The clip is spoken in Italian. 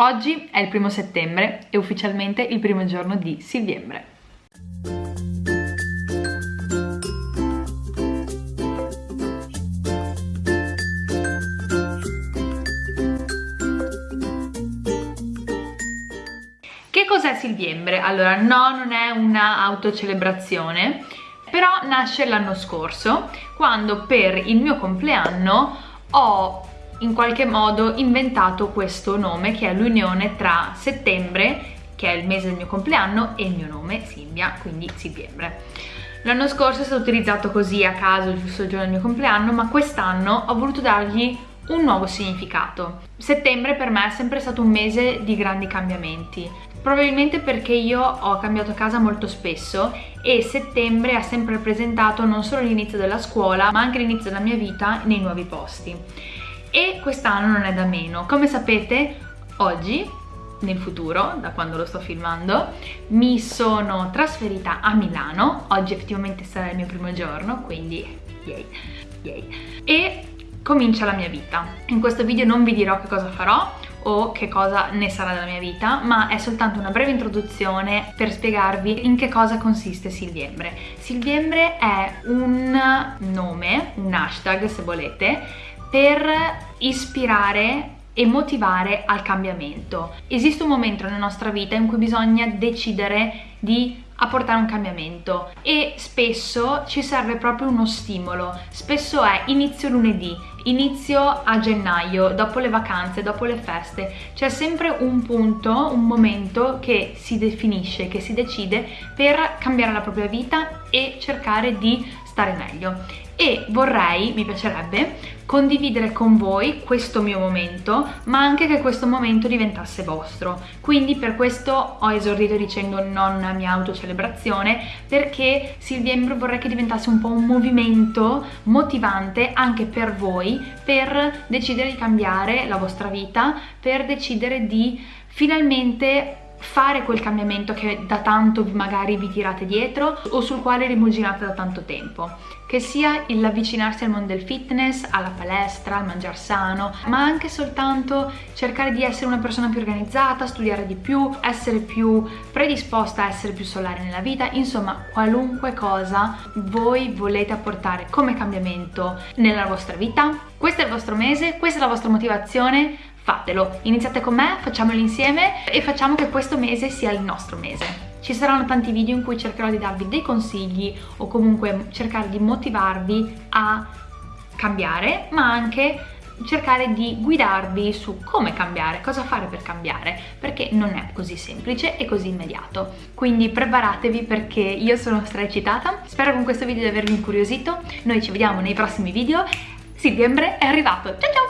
Oggi è il primo settembre e ufficialmente il primo giorno di Silviembre. Che cos'è Silviembre? Allora, no, non è una autocelebrazione, però nasce l'anno scorso, quando per il mio compleanno ho in qualche modo inventato questo nome che è l'unione tra settembre, che è il mese del mio compleanno, e il mio nome, Silvia, quindi Silviembre. L'anno scorso è stato utilizzato così a caso, giusto il giorno del mio compleanno, ma quest'anno ho voluto dargli un nuovo significato. Settembre per me è sempre stato un mese di grandi cambiamenti, probabilmente perché io ho cambiato casa molto spesso e settembre ha sempre rappresentato non solo l'inizio della scuola ma anche l'inizio della mia vita nei nuovi posti e quest'anno non è da meno. Come sapete oggi nel futuro, da quando lo sto filmando, mi sono trasferita a Milano, oggi effettivamente sarà il mio primo giorno, quindi yay, yay, e comincia la mia vita. In questo video non vi dirò che cosa farò o che cosa ne sarà della mia vita, ma è soltanto una breve introduzione per spiegarvi in che cosa consiste Silviembre. Silviembre è un nome, un hashtag se volete, per ispirare e motivare al cambiamento. Esiste un momento nella nostra vita in cui bisogna decidere di apportare un cambiamento e spesso ci serve proprio uno stimolo. Spesso è inizio lunedì, inizio a gennaio, dopo le vacanze, dopo le feste. C'è sempre un punto, un momento che si definisce, che si decide per cambiare la propria vita e cercare di stare meglio e vorrei, mi piacerebbe, condividere con voi questo mio momento, ma anche che questo momento diventasse vostro. Quindi per questo ho esordito dicendo non una mia autocelebrazione, perché Silviembro vorrei che diventasse un po' un movimento motivante anche per voi, per decidere di cambiare la vostra vita, per decidere di finalmente fare quel cambiamento che da tanto magari vi tirate dietro o sul quale rimuginate da tanto tempo. Che sia l'avvicinarsi al mondo del fitness, alla palestra, al mangiare sano, ma anche soltanto cercare di essere una persona più organizzata, studiare di più, essere più predisposta a essere più solare nella vita, insomma qualunque cosa voi volete apportare come cambiamento nella vostra vita. Questo è il vostro mese, questa è la vostra motivazione, fatelo, iniziate con me, facciamolo insieme e facciamo che questo mese sia il nostro mese. Ci saranno tanti video in cui cercherò di darvi dei consigli o comunque cercare di motivarvi a cambiare, ma anche cercare di guidarvi su come cambiare, cosa fare per cambiare, perché non è così semplice e così immediato. Quindi preparatevi perché io sono stra eccitata, spero con questo video di avervi incuriosito, noi ci vediamo nei prossimi video, settembre è arrivato, ciao ciao!